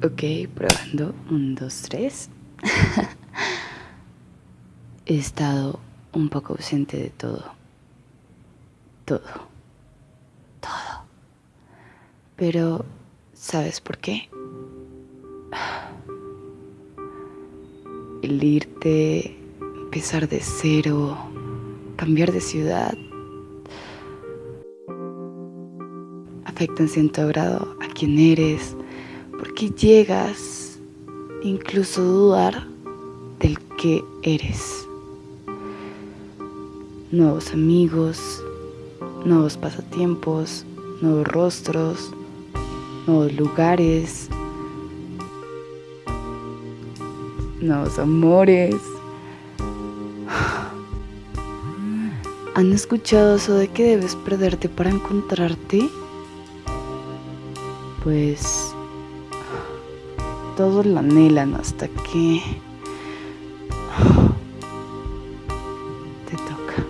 Ok, probando. Un, dos, tres. He estado un poco ausente de todo. Todo. Todo. Pero, ¿sabes por qué? El irte, empezar de cero, cambiar de ciudad, afecta en cierto grado a quién eres, porque llegas incluso a dudar del que eres. Nuevos amigos, nuevos pasatiempos, nuevos rostros, nuevos lugares, nuevos amores. ¿Han escuchado eso de que debes perderte para encontrarte? Pues todos la anhelan hasta que te toca.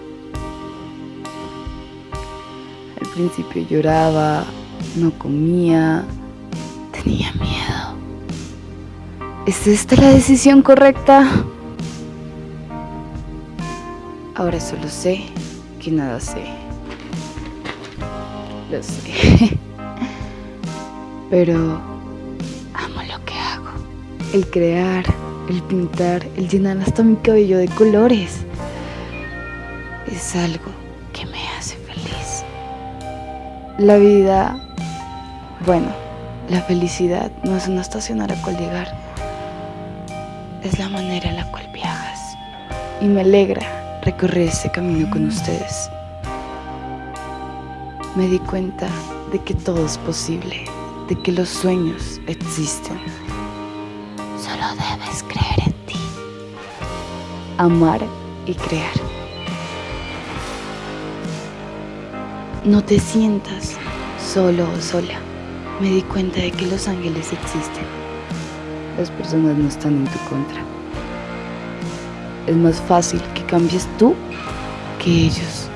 Al principio lloraba, no comía, tenía miedo. ¿Es esta la decisión correcta? Ahora solo sé que nada sé. Lo sé. Pero el crear, el pintar, el llenar hasta mi cabello de colores. Es algo que me hace feliz. La vida, bueno, la felicidad no es una estación a la cual llegar. Es la manera en la cual viajas. Y me alegra recorrer ese camino con ustedes. Me di cuenta de que todo es posible, de que los sueños existen debes creer en ti. Amar y crear. No te sientas solo o sola. Me di cuenta de que los ángeles existen. Las personas no están en tu contra. Es más fácil que cambies tú que ellos.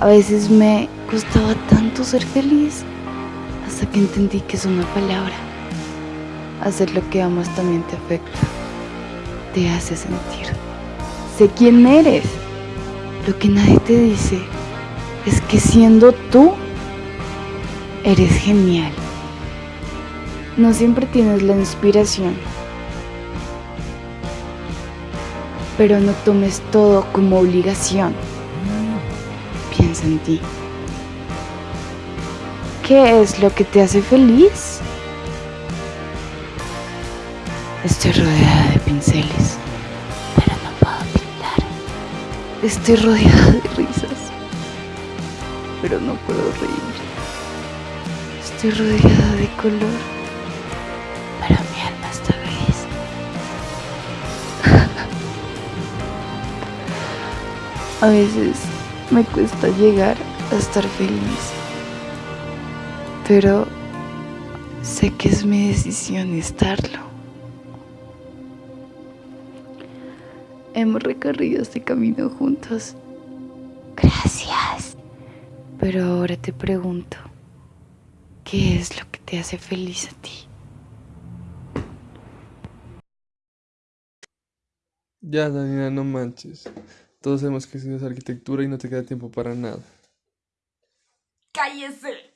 A veces me costaba tanto ser feliz hasta que entendí que es una palabra Hacer lo que amas también te afecta, te hace sentir. Sé quién eres. Lo que nadie te dice es que siendo tú, eres genial. No siempre tienes la inspiración, pero no tomes todo como obligación. Piensa en ti. ¿Qué es lo que te hace feliz? Estoy rodeada de pinceles, pero no puedo pintar. Estoy rodeada de risas, pero no puedo reír. Estoy rodeada de color, pero mi alma está gris. A veces me cuesta llegar a estar feliz, pero sé que es mi decisión estarlo. Hemos recorrido este camino juntos. Gracias. Pero ahora te pregunto, ¿qué es lo que te hace feliz a ti? Ya, Daniela, no manches. Todos sabemos que estudias arquitectura y no te queda tiempo para nada. ¡Cállese!